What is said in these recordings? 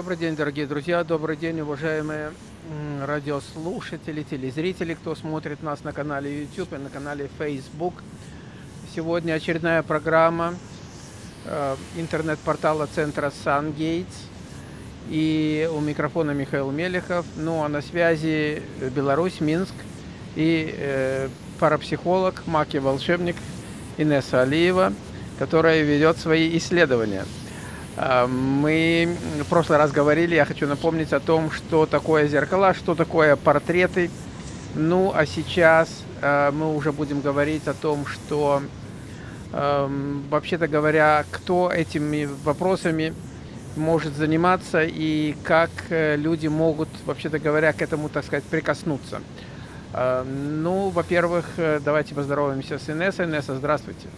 Добрый день, дорогие друзья, добрый день, уважаемые радиослушатели, телезрители, кто смотрит нас на канале YouTube и на канале Facebook. Сегодня очередная программа э, интернет-портала центра SunGates. И у микрофона Михаил Мелехов. Ну а на связи Беларусь, Минск и э, парапсихолог, маг и волшебник Инесса Алиева, которая ведет свои исследования – мы в прошлый раз говорили, я хочу напомнить о том, что такое зеркала, что такое портреты. Ну, а сейчас а, мы уже будем говорить о том, что, вообще-то говоря, кто этими вопросами может заниматься и как э, люди могут, вообще-то говоря, к этому, так сказать, прикоснуться. А, ну, во-первых, э, давайте поздороваемся с Инессой. Инесса, здравствуйте.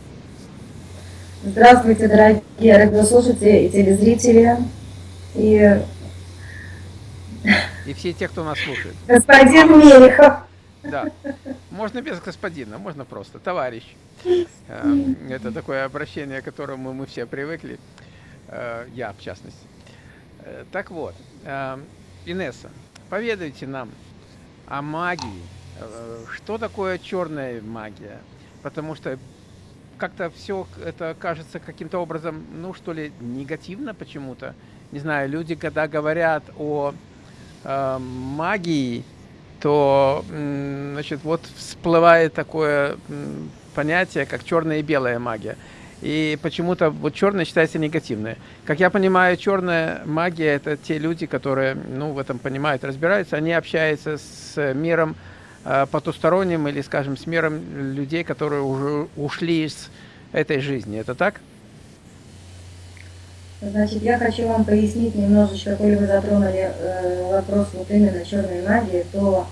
Здравствуйте, дорогие радиослушатели и телезрители. И... и все те, кто нас слушает. Господин Мелехов. Да. Можно без господина, можно просто. Товарищ. Э, это такое обращение, к которому мы все привыкли. Э, я, в частности. Э, так вот, Инесса, поведайте нам о магии. Что такое черная магия? Потому что как-то все это кажется каким-то образом, ну что ли, негативно почему-то. Не знаю, люди, когда говорят о э, магии, то, значит, вот всплывает такое понятие, как черная и белая магия. И почему-то вот черная считается негативной. Как я понимаю, черная магия – это те люди, которые ну, в этом понимают, разбираются. Они общаются с миром потусторонним или, скажем, с миром людей, которые уже ушли из этой жизни. Это так? Значит, я хочу вам пояснить немножечко, коли вы затронули э, вопрос вот именно черной магии, то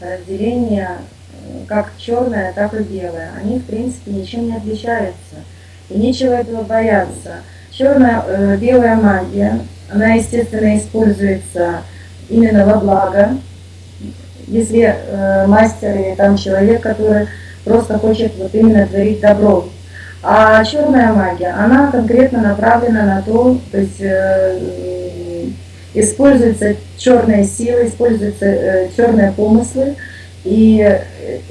разделение э, как черное, так и белое, они в принципе ничем не отличаются. И нечего этого бояться. Черная, э, белая магия, она, естественно, используется именно во благо, если э, мастер или там человек, который просто хочет вот именно творить добро. А черная магия, она конкретно направлена на то, то есть э, используются черные силы, используются э, черные помыслы, и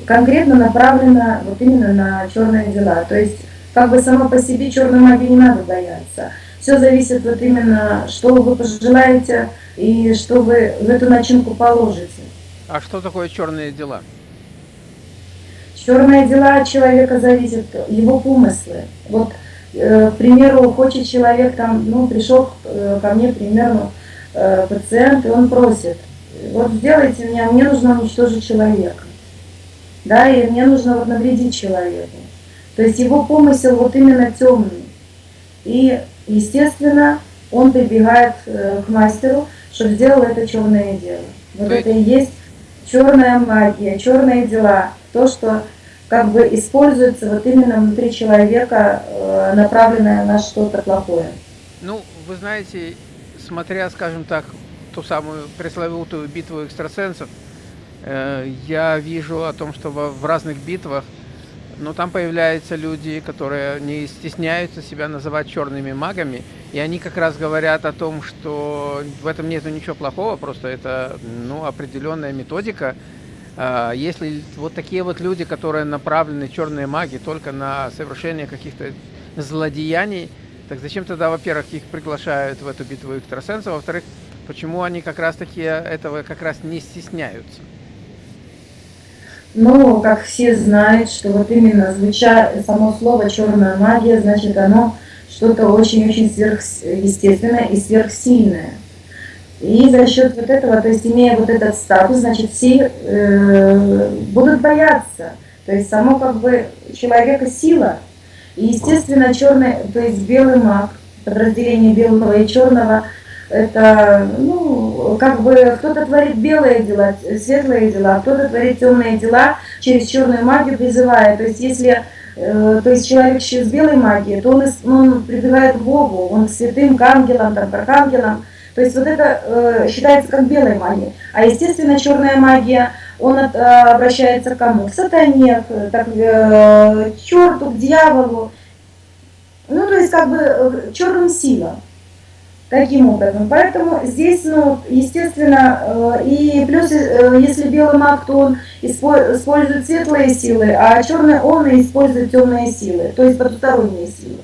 конкретно направлена вот именно на черные дела. То есть как бы само по себе черной магии не надо бояться. Все зависит вот именно, что вы пожелаете и что вы в эту начинку положите. А что такое черные дела? Черные дела от человека зависят, его помыслы. Вот, э, к примеру, хочет человек там, ну, пришел э, ко мне, примерно, э, пациент, и он просит, вот сделайте меня, мне нужно уничтожить человека. Да, и мне нужно вот навредить человеку. То есть его помысел вот именно темный. И, естественно, он прибегает к мастеру, чтобы сделал это черное дело. Вот это и есть черная магия, черные дела, то, что как бы используется вот именно внутри человека, э, направленное на что-то плохое. Ну, вы знаете, смотря, скажем так, ту самую пресловутую битву экстрасенсов, э, я вижу о том, что в разных битвах, но там появляются люди, которые не стесняются себя называть черными магами, и они как раз говорят о том, что в этом нет ничего плохого, просто это ну, определенная методика. А, если вот такие вот люди, которые направлены черные маги только на совершение каких-то злодеяний, так зачем тогда, во-первых, их приглашают в эту битву экстрасенсов, а во-вторых, почему они как раз-таки этого как раз не стесняются? Ну, как все знают, что вот именно звуча само слово «черная магия», значит, оно что-то очень-очень сверхъестественное и сверхсильное. И за счет вот этого, то есть имея вот этот статус, значит, все э, будут бояться. То есть само как бы человека сила. И естественно черный, то есть белый маг, подразделение белого и черного, это, ну, как бы кто-то творит белые дела, светлые дела, кто-то творит темные дела через черную магию призывая. То есть если Э, то есть человек с белой магией, то он, он прибегает к Богу, он к святым, к ангелам, там, к архангелам. То есть вот это э, считается как белая магия. А естественно черная магия, он от, э, обращается к кому? К сатане, к, так, э, к черту, к дьяволу. Ну то есть как бы э, черным силам. Таким образом. Поэтому здесь, ну, естественно, э, и плюс, э, если белый маг, то он использует светлые силы, а черный он использует темные силы, то есть потусторонние силы.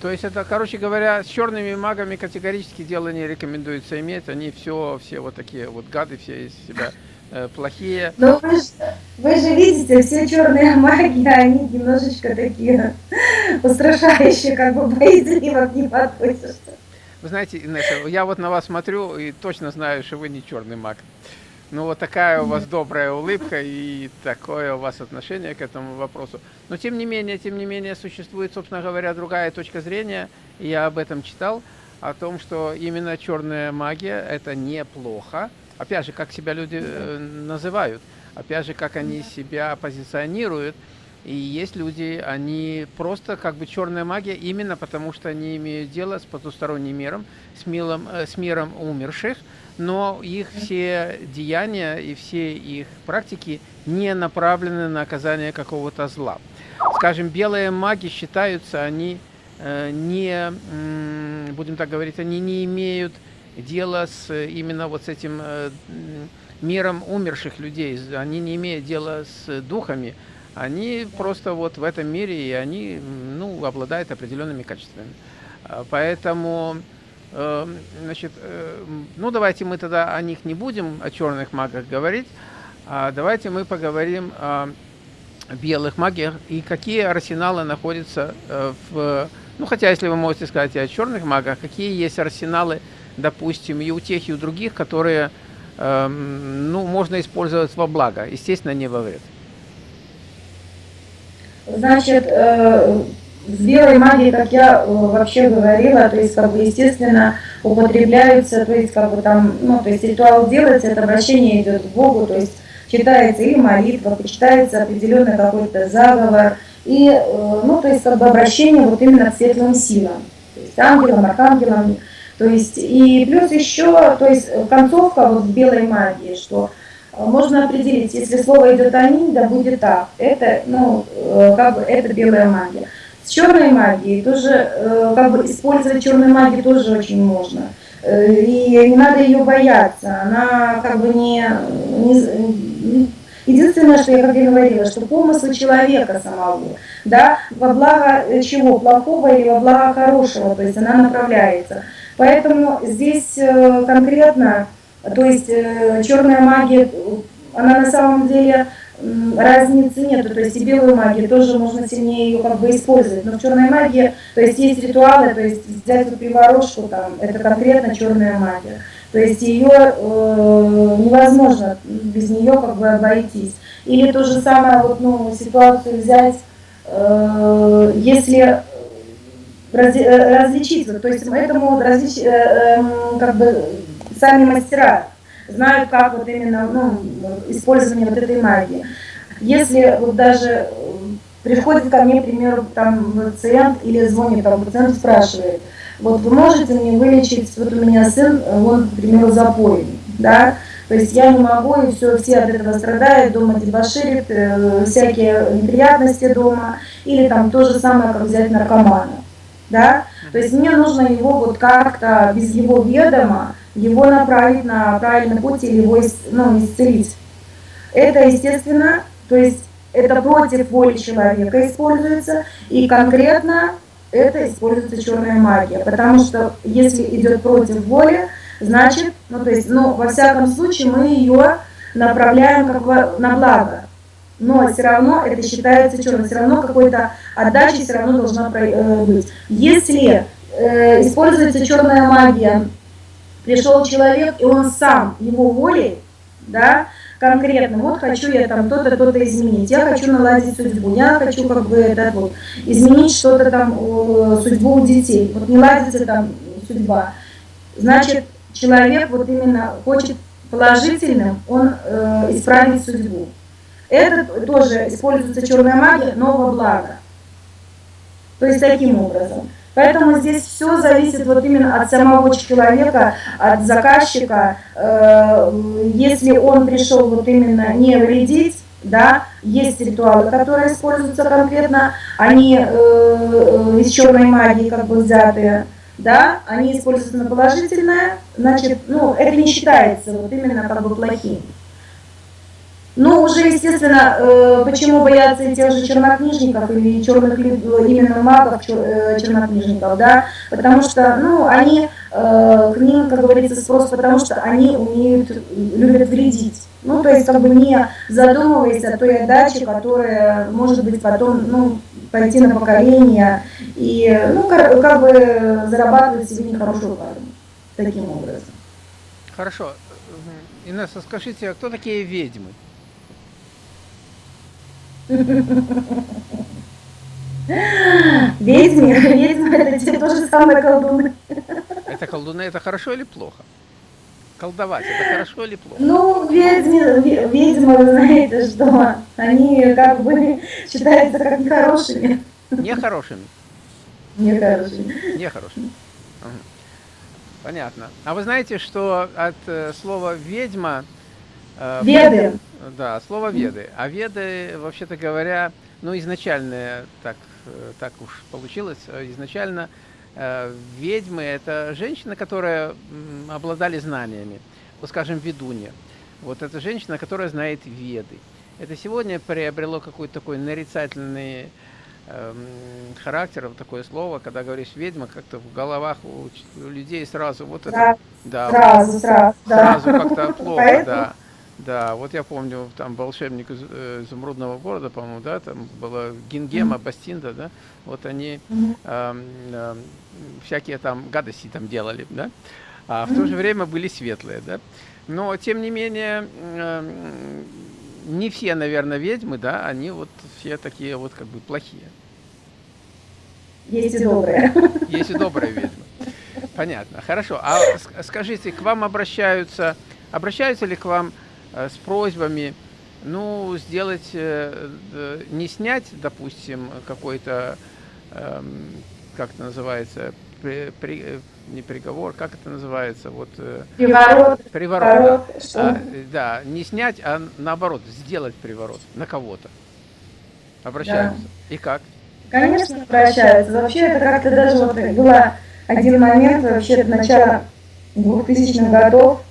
То есть это, короче говоря, с черными магами категорически дело не рекомендуется иметь. Они все, все вот такие вот гады, все из себя плохие. Но вы же, вы же видите, все черные маги, они немножечко такие устрашающие, как бы боязливо к ним относятся. Вы знаете, Инесса, я вот на вас смотрю и точно знаю, что вы не черный маг. Ну, вот такая у вас добрая улыбка и такое у вас отношение к этому вопросу. Но, тем не менее, тем не менее, существует, собственно говоря, другая точка зрения. И я об этом читал, о том, что именно черная магия – это неплохо. Опять же, как себя люди э, называют, опять же, как они себя позиционируют. И есть люди, они просто как бы черная магия, именно потому что они имеют дело с потусторонним миром, с, милом, э, с миром умерших, но их все деяния и все их практики не направлены на оказание какого-то зла. Скажем, белые маги считаются, они э, не, будем так говорить, они не имеют дела с именно вот с этим э, миром умерших людей, они не имеют дела с духами, они просто вот в этом мире, и они ну, обладают определенными качествами. А, поэтому Эм, значит, э, ну давайте мы тогда о них не будем, о черных магах говорить, а давайте мы поговорим о белых магиях и какие арсеналы находятся э, в... Ну, хотя, если вы можете сказать о черных магах, какие есть арсеналы, допустим, и у тех, и у других, которые, эм, ну, можно использовать во благо, естественно, не во вред. Значит, э, с белой магией, как я э, вообще говорила, то есть, как бы, естественно, употребляются, то есть, как бы там, ну, то есть, ритуал делается, это обращение идет к Богу, то есть, читается или молитва, почитается определенный какой-то заговор, и, э, ну, то есть, как бы, обращение вот именно к светлым силам, то есть, ангелам, архангелам, то есть, и плюс еще, то есть, концовка вот белой магии, что э, можно определить, если слово идет «аминь», да будет так. Это, ну, как бы, это белая магия. С черной магией тоже, э, как бы использовать черную магию тоже очень можно. Э, и не надо ее бояться. Она как бы не, не Единственное, что я как я говорила, что помысл человека самого, да, во благо чего, плохого или во благо хорошего, то есть она направляется. Поэтому здесь э, конкретно, то есть черная магия, она на самом деле разницы нету, то есть и белую магию тоже можно сильнее ее как бы использовать, но в черной магии, то есть есть ритуалы, то есть взять вот приворожку, там, это конкретно черная магия, то есть ее э, невозможно без нее как бы обойтись. Или то же самое, вот, ну, ситуацию взять, э, если разли, э, различить, то есть этому различ, э, э, как бы сами мастера, знают, как вот именно ну, использование вот этой магии. Если вот даже э, приходит ко мне, к примеру, там пациент или звонит, там пациент спрашивает, вот вы можете мне вылечить, вот у меня сын, он, к примеру, запойный, да, то есть я не могу, и все, все от этого страдают, дома дебоширит, э, всякие неприятности дома, или там то же самое, как взять наркомана, да, то есть мне нужно его вот как-то без его ведома, его направить на правильный путь или его ну, исцелить. Это, естественно, то есть это против воли человека используется, и конкретно это используется черная магия, потому что если идет против воли, значит, ну то есть, ну во всяком случае мы ее направляем как бы на благо, но все равно это считается черным, все равно какой-то отдача все равно должна э, быть. Если э, используется черная магия пришел человек, и он сам, его волей, да, конкретно, вот хочу я там то-то, то-то изменить, я хочу наладить судьбу, я хочу как бы это вот, изменить что-то там, судьбу у детей, вот не ладится там судьба. Значит, человек вот именно хочет положительным, он э, исправить судьбу. Это тоже используется черная магия, но во благо. То есть таким образом. Поэтому здесь все зависит вот именно от самого человека, от заказчика. Э, если он пришел вот именно не вредить, да, есть ритуалы, которые используются конкретно, они э, из черной магии как бы взятые. да, они используются на положительное, значит, ну, это не считается вот именно как бы плохим. Ну, уже, естественно, э, почему боятся тех же чернокнижников или черных именно магов э, чернокнижников, да, потому что, ну, они, э, к ним, как говорится, спрос, потому что они умеют, любят вредить. Ну, то есть, как бы не задумываясь о той отдаче, которая может быть потом, ну, пойти на поколение и, ну, как, бы зарабатывать себе нехорошую карму таким образом. Хорошо. Инесса, скажите, а кто такие ведьмы? Ведьмы, ведьмы это те тоже самые колдуны. Это колдуны, это хорошо или плохо? Колдовать, это хорошо или плохо? Ну, ведьмы, ведьмы, вы знаете, что они как бы считаются как нехорошими. Нехорошими? Нехорошими. Нехорошими. Понятно. А вы знаете, что от э, слова ведьма... Э, Веды. Да, слово веды. А веды, вообще-то говоря, ну, изначально так, э, так уж получилось, э, изначально ведьмы – это женщины, которые обладали знаниями, вот скажем, ведунья. Вот это женщина, которая знает веды. Это сегодня приобрело какой-то такой нарицательный э, характер, вот такое слово, когда говоришь ведьма, как-то в головах у, людей сразу вот это, да, сразу, сразу, сразу как-то плохо, да. Да, вот я помню, там волшебник из э, Изумрудного города, по-моему, да, там была Гингема, mm -hmm. Бастинда, да, вот они mm -hmm. э, э, всякие там гадости там делали, да, а в mm -hmm. то же время были светлые, да. Но, тем не менее, э, не все, наверное, ведьмы, да, они вот все такие вот как бы плохие. Есть и добрые. Есть и добрые ведьмы. Понятно, хорошо. А скажите, к вам обращаются, обращаются ли к вам с просьбами, ну, сделать, э, не снять, допустим, какой-то, эм, как это называется, при, при, э, не приговор, как это называется, вот... Приворот. Приворот, да. А, да, не снять, а наоборот, сделать приворот на кого-то. Обращаются. Да. И как? Конечно, обращаются. Вообще это как-то даже вот было один момент, вообще начало 2000-х годов,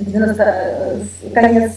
90, конец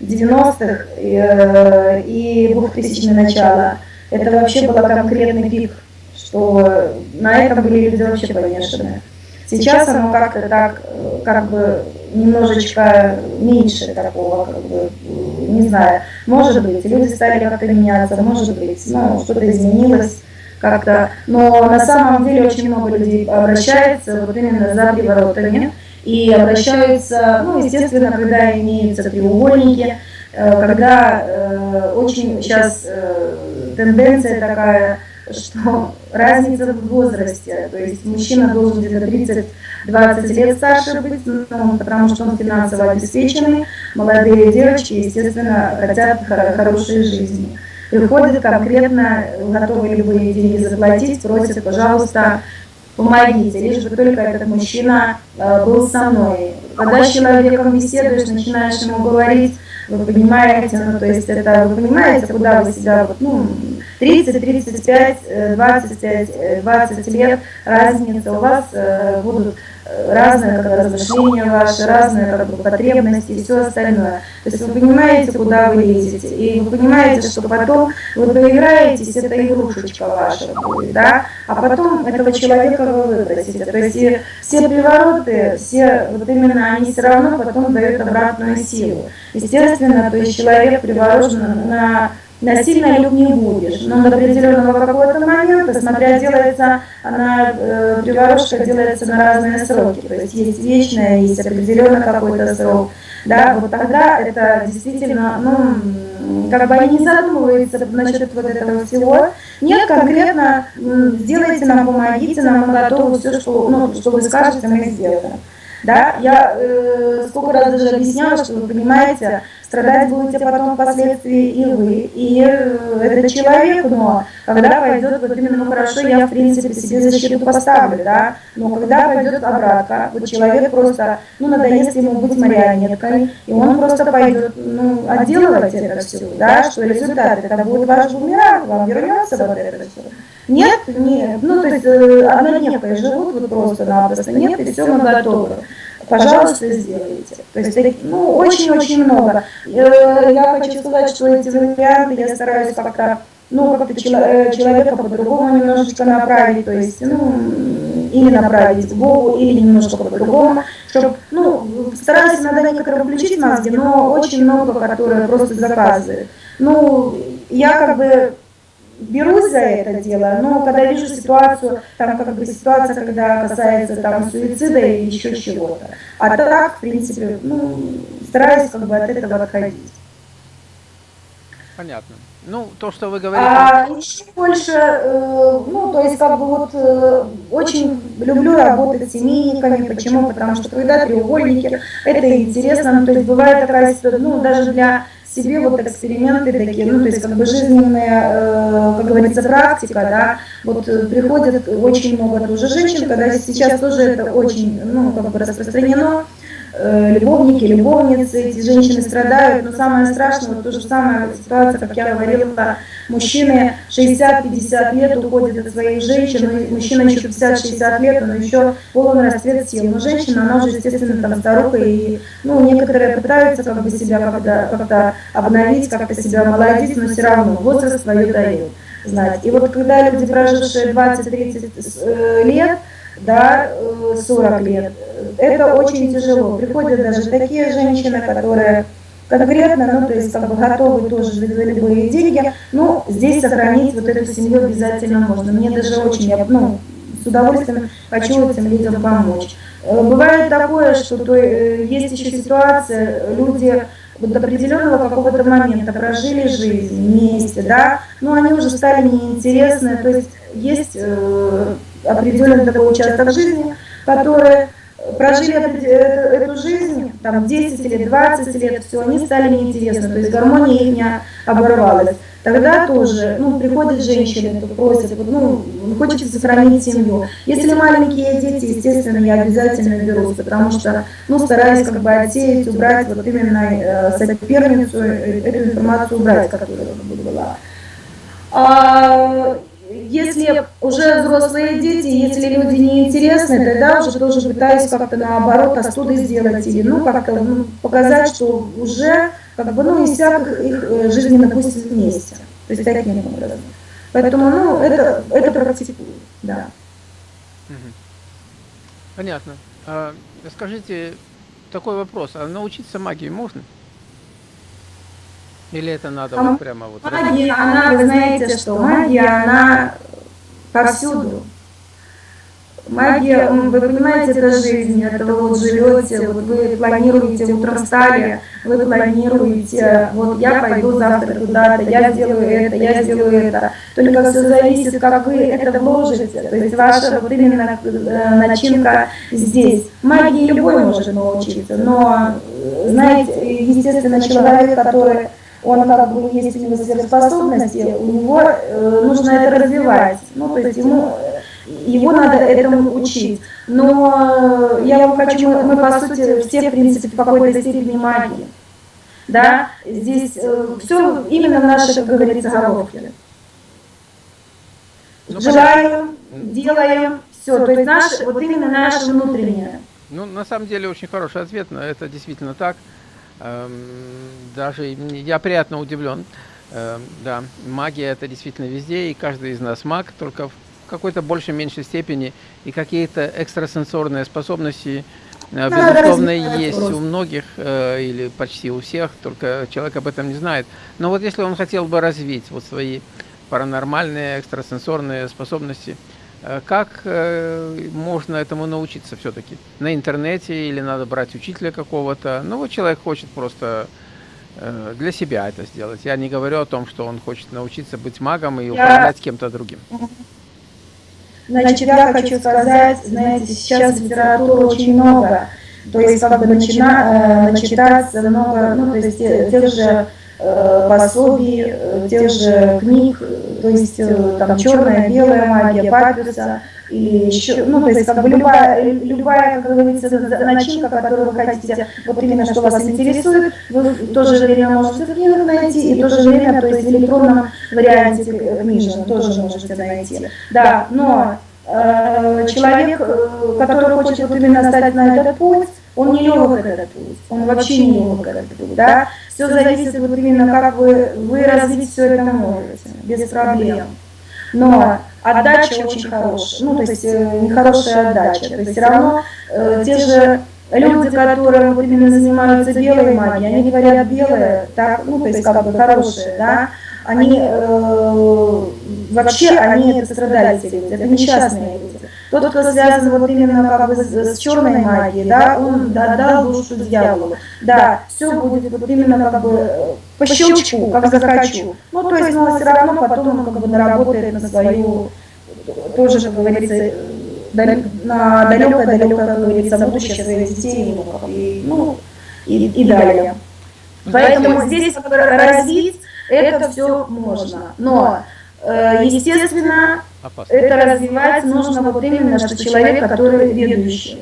90-х и, и 2000 начало. Это вообще был конкретный пик, что на этом были люди вообще помешаны. Сейчас оно как-то так, как бы немножечко меньше такого, как бы, не знаю, может быть, люди стали как-то меняться, может быть, ну, что-то изменилось как-то, но на самом деле очень много людей обращается вот именно за приворотами, и обращаются, ну, естественно, когда имеются треугольники, э, когда э, очень сейчас э, тенденция такая, что разница в возрасте, то есть мужчина должен где-то 30-20 лет старше быть, ну, потому что он финансово обеспеченный, молодые девочки, естественно, хотят хорошей жизни. Приходят конкретно, готовы любые деньги заплатить, просят, пожалуйста, помогите, лишь бы только этот мужчина э, был со мной. Когда с человеком беседуешь, начинаешь ему говорить, вы понимаете, ну, то есть это, вы понимаете, куда вы себя, вот, ну, 30, 35, 25, 20 лет разница у вас э, будут разные как размышления ваши, разные как бы, потребности и все остальное. То есть вы понимаете, куда вы лезете, и вы понимаете, что потом вы поиграетесь, это игрушечка ваша будет, да, а потом этого человека вы выбросите. То есть все привороты, все вот именно они все равно потом дают обратную силу. Естественно, то есть человек приворожен на насильно люб не будешь, но до определенного какого-то момента, смотря делается, она, э, приворожка делается на разные сроки, то есть есть вечная, есть определенный какой-то срок, да, вот тогда это действительно, ну, как бы они задумываются насчет вот этого всего, нет, конкретно сделайте нам, помогите нам, мы готовы все, что, ну, что вы скажете, мы сделаем. Да, я э, сколько раз даже объясняла, что вы понимаете, страдать будете потом впоследствии и вы, и э, этот человек, но когда пойдет, вот именно, ну хорошо, я в принципе себе защиту поставлю, да, но когда пойдет обратка, вот человек просто, ну надоест ему быть марионеткой, и он просто пойдет, ну, отделывать это все, да, что результат, это будет ваш бумеранг, вам вернется вот это все. Нет, нет, ну то есть э, однодневкой живут вот просто-напросто, нет, и все, мы готовы. Пожалуйста, сделайте. То есть, ну, очень-очень много. Э, я хочу сказать, что эти варианты я стараюсь как-то, ну, как-то э, человека по-другому немножечко направить, то есть, ну, или направить в Богу, или немножко по-другому, чтобы, ну, стараюсь иногда некоторые включить мозги, но очень много, которые просто заказывают. Ну, я как бы берусь за это дело, но когда вижу ситуацию, там как бы ситуация, когда касается там суицида или еще чего-то. А так, в принципе, ну, стараюсь как бы от этого отходить. Понятно. Ну, то, что вы говорите... А еще больше, э, ну, то есть, как бы вот, э, очень люблю работать с семейниками. Почему? Потому что когда треугольники, это интересно. Ну, то есть, бывает такая ситуация, ну, даже для себе вот эксперименты такие, ну, то есть как бы жизненная, э, как говорится, практика, да, вот э, приходят очень много тоже женщин, когда сейчас тоже это очень, ну, как бы распространено, любовники, любовницы, эти женщины страдают, но самое страшное, то же самое ситуация, как я говорила, мужчины 60-50 лет уходят от своих женщин, мужчина еще 50-60 лет, но еще полон расцвет сил. Но женщина, она уже, естественно, там старуха, и ну, некоторые пытаются как бы себя как-то как обновить, как-то себя омолодить, но все равно возраст свое дает знать. И вот когда люди, прожившие 20-30 э, лет, да, 40 э, лет, это очень тяжело. Приходят даже такие женщины, которые конкретно, ну, то есть как бы готовы тоже за любые деньги, но здесь сохранить вот эту семью обязательно можно. Мне даже очень, я, ну, с удовольствием хочу этим людям помочь. Э, бывает такое, что то, э, есть еще ситуация, люди до определенного какого-то момента прожили жизнь вместе, да, но они уже стали неинтересны, то есть есть определенный такой участок жизни, который прожили эту, жизнь, там 10 или 20 лет, все, они стали неинтересны, то есть гармония их не оборвалась. Тогда тоже, ну, приходят женщины, просят, ну, хочется сохранить семью. Если маленькие дети, естественно, я обязательно берусь, потому что, ну, стараюсь как бы отсеять, убрать вот именно э, соперницу, э, эту информацию убрать, которая была. Если уже взрослые дети, если люди неинтересны, тогда уже тоже пытаюсь как-то наоборот оттуда сделать или ну как-то ну, показать, что уже как бы ну иссяк их э, жизненный путь вместе. То есть таким образом. Поэтому ну это, это практикую, да. Понятно. А, скажите, такой вопрос, а научиться магии можно? Или это надо а вот прямо вот... Магия, она, вы знаете, что магия, она повсюду. Магия, вы понимаете, это жизнь, это вы вот живете, вот вы планируете, утром встали, вы планируете, вот я пойду завтра туда-то, я сделаю это, я сделаю это. Только все зависит, как вы это вложите, то есть ваша вот именно э, начинка здесь. Магии любой может научиться, но, знаете, естественно, человек, который он как бы есть у него сверхспособности, у него э, нужно это развивать. Ну, то есть ему, его надо этому учить. Но э, я вам хочу, мы, мы по сути все, в принципе, в какой-то степени магии. Да, здесь э, все именно в нашей, как говорится, головке. Ну, Желаем, делаем, все. То есть наше, вот именно наше внутреннее. Ну, на самом деле, очень хороший ответ, но это действительно так. Эм, даже я приятно удивлен. Эм, да, магия это действительно везде, и каждый из нас маг, только в какой-то большей, меньшей степени, и какие-то экстрасенсорные способности, э, безусловно, есть у многих, э, или почти у всех, только человек об этом не знает. Но вот если он хотел бы развить вот свои паранормальные, экстрасенсорные способности, как э, можно этому научиться все-таки? На интернете или надо брать учителя какого-то? Ну вот человек хочет просто э, для себя это сделать. Я не говорю о том, что он хочет научиться быть магом и управлять я... кем-то другим. Значит, я хочу сказать, знаете, сейчас литературы очень много. То есть как бы начина, начитаться много, ну то есть тех же пособий, тех же книг, то есть э, там черная, белая магия, папируса, и еще, ну, то есть как бы любая, любая, как говорится, начинка, которую вы хотите, вот именно что вас интересует, вы в то же время можете в книгах найти, и в то же время, то есть в электронном варианте книжном тоже можете найти. Да, но э, человек, э, который хочет вот именно стать на этот путь, он не легок этот путь, он вообще не легок этот путь, да. Все зависит вот именно, как вы, вы развить все это можете, без проблем. Но отдача очень хорошая, ну, то есть э, нехорошая отдача, то есть все равно э, те же люди, которые вот именно занимаются белой магией, они говорят белое, так, ну, то есть как бы хорошее, да, они э, вообще, они это страдальцы люди, это несчастные люди. Тот, кто связан вот именно как бы с, с черной магией, да, он отдал душу дьяволу. Да, все будет вот именно как бы по щелчку, как захочу. Ну, то есть, но все равно потом он как бы наработает на свою, тоже, как говорится, на далекое-далекое, как говорится, будущее своих детей и ну, и, и далее. Поэтому здесь развить это все можно. Но, э, естественно, это развивать нужно вот именно, что человек, который ведущий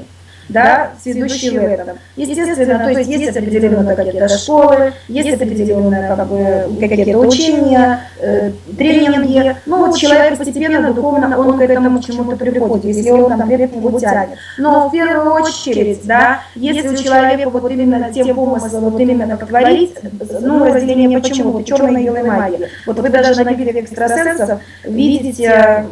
да, сведущие в этом. Естественно, то есть есть определенные какие-то школы, есть определенные как бы, какие-то учения, э, тренинги. Ну вот человек постепенно, духовно, он к этому чему-то приходит, если он там вверх его тянет. Но в первую очередь, да, если у человека вот именно те помыслы, вот именно как творить, ну разделение почему, черной и белой магии. Вот вы даже на битве экстрасенсов видите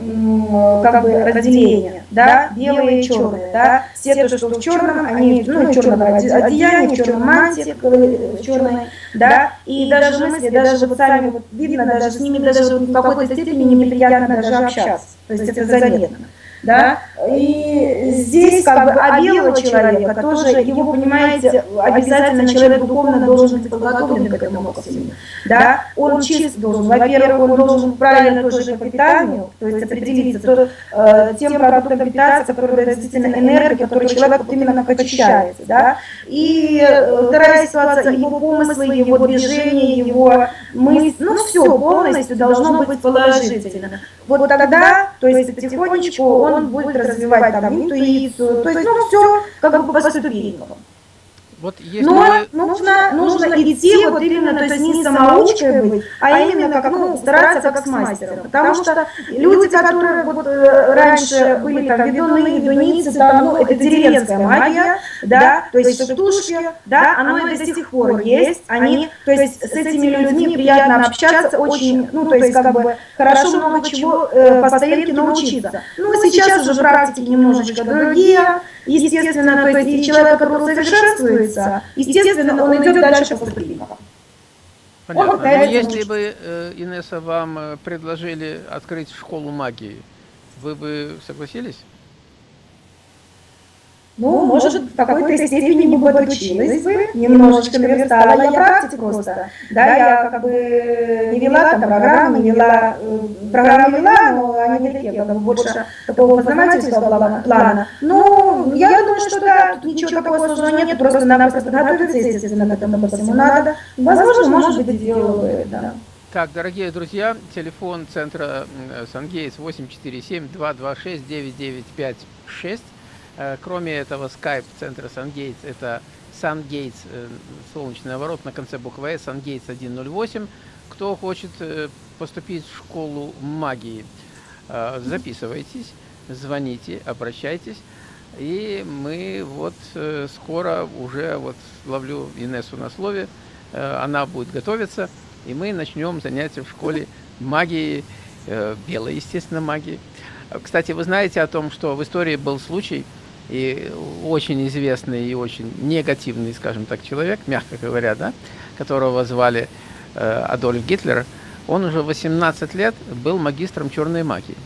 как бы разделение, да, белые и черные, да, все то, что в черном, они ну, в черном одеянии, в черном мантии, в черной, да, и даже мысли, даже вот сами вот видно, даже с ними даже в какой-то степени неприятно даже общаться, то есть это заметно да, и здесь как бы а белого человека тоже, его, понимаете, обязательно человек духовно должен быть подготовлен к этому максимуму, да, он чист должен, во-первых, он должен правильно тоже по питанию, то есть определиться то, э, тем продуктом питаться, который действительно энергия, который человек вот именно очищается, да, и э, вторая ситуация, его помыслы, его движения, его мысли, ну все полностью должно быть положительно. Вот тогда, то есть потихонечку он будет развивать там интуицию, то есть ну все как бы по ступенькам. Вот если Но вы... нужно, нужно идти вот именно, то есть не самоучкой быть, а именно как, ну, стараться как с мастером. Потому что люди, которые вот э, раньше были там ведуны, ведуницы, там, ну, это деревенская магия, да, то есть штушки, да, оно и до сих пор есть, они, то есть с этими людьми приятно общаться, очень, ну, то есть как бы хорошо много чего э, по старинке научиться. Ну, сейчас уже практики немножечко другие, естественно, то есть человек, который совершенствуется, естественно, он идет дальше по ступенькам. Понятно. Но ну, если бы, э, Инесса, вам э, предложили открыть школу магии, вы бы согласились? Ну, может, в какой-то степени не подучилась бы, немножечко наверстала. Я практик просто. Да, я как бы не вела там программы, не вела, э, программы вела, но они не такие, как бы больше такого познавательского плана. Ну, я думаю, что да, тут ничего такого сложного нет, просто надо просто готовиться, естественно, к этому всему надо. Возможно, может быть, сделала бы, да. Так, дорогие друзья, телефон центра Сангейтс 847-226-9956. Э, кроме этого, Skype центра SunGates это SunGates, э, солнечный наворот на конце буквы S, SunGates 108. Кто хочет э, поступить в школу магии, записывайтесь, звоните, обращайтесь. И мы вот скоро уже, вот ловлю Инессу на слове, она будет готовиться, и мы начнем занятия в школе магии, белой, естественно, магии. Кстати, вы знаете о том, что в истории был случай, и очень известный и очень негативный, скажем так, человек, мягко говоря, да, которого звали э, Адольф Гитлер, он уже 18 лет был магистром черной магии.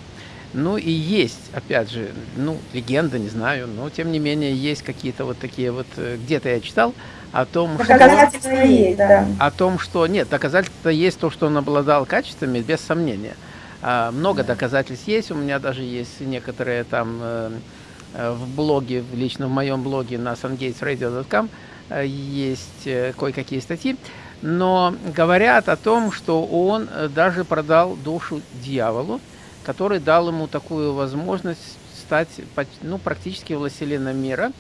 Ну и есть, опять же, ну, легенда, не знаю, но тем не менее есть какие-то вот такие вот, э, где-то я читал о том, что... есть, да. О том, что... Нет, доказательства есть то, что он обладал качествами, без сомнения. А, много доказательств есть, у меня даже есть некоторые там... Э, в блоге, лично в моем блоге на sungatesradio.com, э, есть э, кое-какие статьи, но говорят о том, что он даже продал душу дьяволу, который дал ему такую возможность стать ну, практически властелином мира.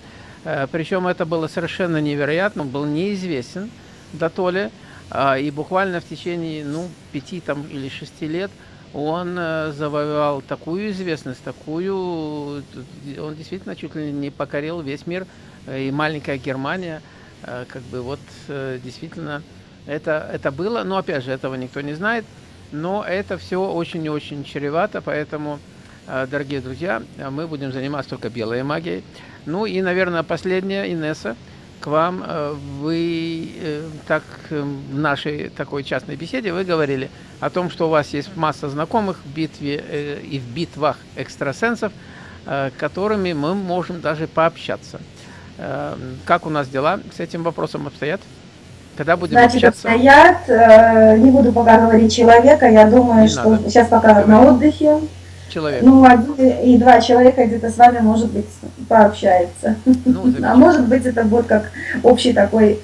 Причем это было совершенно невероятно, он был неизвестен до Толи, а, и буквально в течение ну, пяти там, или шести лет он э, завоевал такую известность, такую, он действительно чуть ли не покорил весь мир, и маленькая Германия, э, как бы вот э, действительно это, это было, но опять же этого никто не знает, но это все очень и очень чревато, поэтому, дорогие друзья, мы будем заниматься только белой магией. Ну и, наверное, последняя, Инесса, к вам. Э, вы э, так э, в нашей такой частной беседе вы говорили о том, что у вас есть масса знакомых в битве и в битвах экстрасенсов, которыми мы можем даже пообщаться. Как у нас дела с этим вопросом обстоят? Когда будем Значит, общаться? обстоят, не буду пока говорить человека, я думаю, не что надо. сейчас пока на отдыхе человек? Ну, один и два человека где-то с вами, может быть, пообщается. Ну, а может быть, это будет как общий такой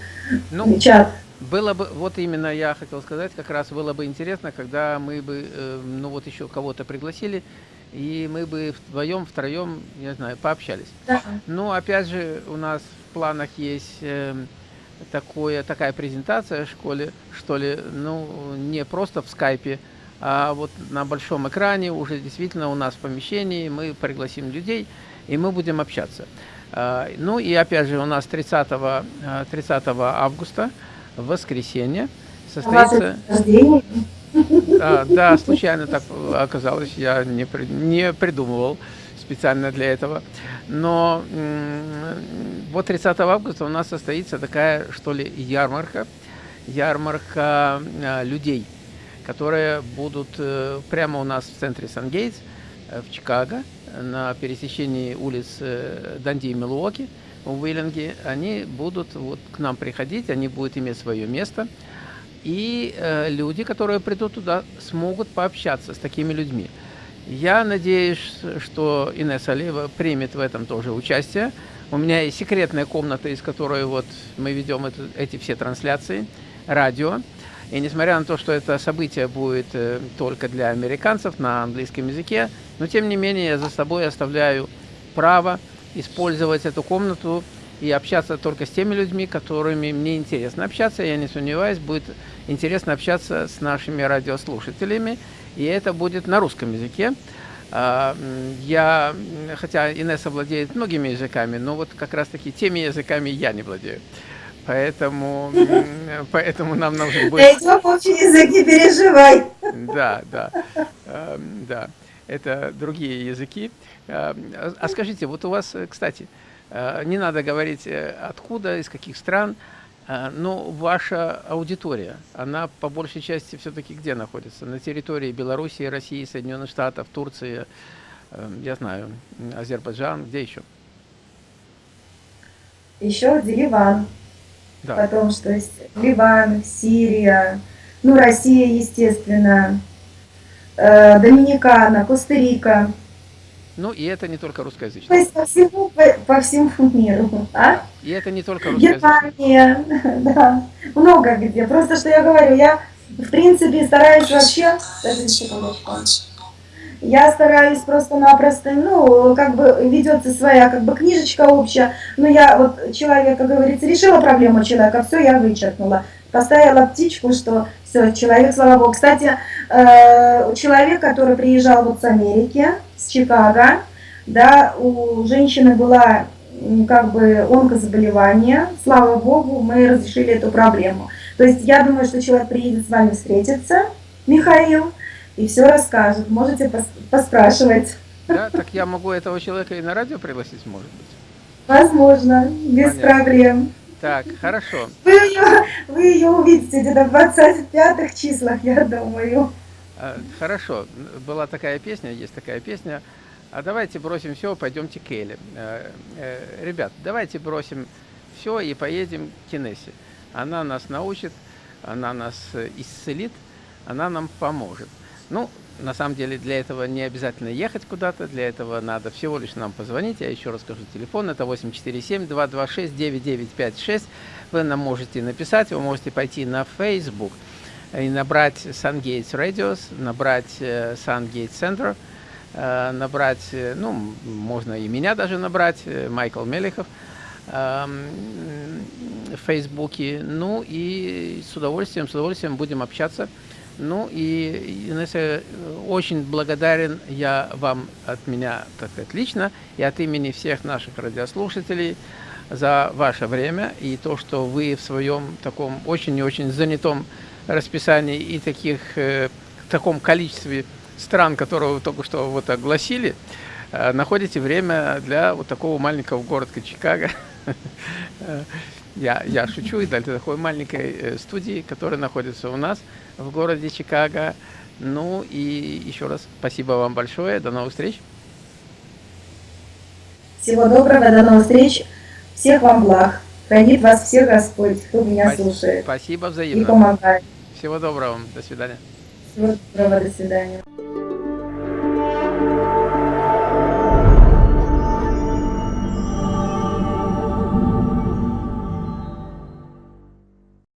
ну, чат. Было бы, вот именно я хотел сказать, как раз было бы интересно, когда мы бы, э, ну вот еще кого-то пригласили, и мы бы вдвоем, втроем, не знаю, пообщались. Да. Ну, опять же, у нас в планах есть э, такое, такая презентация в школе, что ли, ну, не просто в скайпе, а вот на большом экране уже действительно у нас в помещении мы пригласим людей, и мы будем общаться. А, ну и опять же у нас 30, 30 а, августа, в воскресенье, состоится... А, да, случайно так оказалось, я не, не придумывал специально для этого. Но вот 30 августа у нас состоится такая, что ли, ярмарка, ярмарка людей – которые будут э, прямо у нас в центре Сан-Гейтс, э, в Чикаго, на пересечении улиц э, Данди и Милуоки, в Уиллинге. Они будут вот к нам приходить, они будут иметь свое место. И люди, которые придут туда, смогут пообщаться с такими людьми. Я надеюсь, что Инесса Алиева примет в этом тоже участие. У меня есть секретная комната, из которой вот мы ведем это, эти все трансляции, радио. И несмотря на то, что это событие будет э, только для американцев на английском языке, но тем не менее я за собой оставляю право использовать эту комнату и общаться только с теми людьми, которыми мне интересно общаться. Я не сомневаюсь, будет интересно общаться с нашими радиослушателями, и это будет на русском языке. А, я, хотя Инесса владеет многими языками, но вот как раз таки теми языками я не владею. Поэтому, поэтому нам нужен будет... Найдем общий язык, не переживай. Да, да, эм, да. Это другие языки. Эм, а скажите, вот у вас, кстати, э, не надо говорить э, откуда, из каких стран, э, но ваша аудитория, она по большей части все-таки где находится? На территории Белоруссии, России, Соединенных Штатов, Турции, эм, я знаю, Азербайджан, где еще? Еще Ливан. Да. Потом, что есть Ливан, Сирия, ну, Россия, естественно, э, Доминикана, Коста-Рика. Ну, и это не только русскоязычные. То есть по всему, по, по всему миру. А? И это не только русскоязычные. Германия, да, много где. Просто, что я говорю, я, в принципе, стараюсь вообще... Я стараюсь просто-напросто, ну, как бы ведется своя как бы книжечка общая, но я вот человек, как говорится, решила проблему человека, все, я вычеркнула. Поставила птичку, что все, человек, слава богу. Кстати, э, человек, который приезжал вот с Америки, с Чикаго, да, у женщины была как бы онкозаболевание, слава богу, мы разрешили эту проблему. То есть я думаю, что человек приедет с вами встретиться, Михаил, и все расскажет. Можете пос поспрашивать. Да, так я могу этого человека и на радио пригласить, может быть? Возможно, без Понятно. проблем. Так, хорошо. Вы ее, вы ее увидите где-то в 25 числах, я думаю. А, хорошо, была такая песня, есть такая песня. А давайте бросим все, пойдемте к Эле. Э, э, ребят, давайте бросим все и поедем к Кинессе. Она нас научит, она нас исцелит, она нам поможет. Ну, на самом деле для этого не обязательно ехать куда-то, для этого надо всего лишь нам позвонить. Я еще раз скажу телефон, это 847-226-9956. Вы нам можете написать, вы можете пойти на Facebook и набрать SunGates Radios, набрать э, SunGates Center, э, набрать, э, ну, можно и меня даже набрать, Майкл Мелехов эм, в Фейсбуке. Ну и с удовольствием, с удовольствием будем общаться. Ну и, Инесса, очень благодарен я вам от меня, так сказать, лично и от имени всех наших радиослушателей за ваше время и то, что вы в своем таком очень и очень занятом расписании и таких, э, таком количестве стран, которые вы только что вот огласили, э, находите время для вот такого маленького города Чикаго. Я, я шучу, и для такой маленькой э, студии, которая находится у нас в городе Чикаго. Ну и еще раз спасибо вам большое. До новых встреч. Всего доброго, до новых встреч. Всех вам благ. Хранит вас всех Господь, кто меня спасибо, слушает. Спасибо взаимно. И помогает. Всего доброго. До свидания. Всего доброго. До свидания.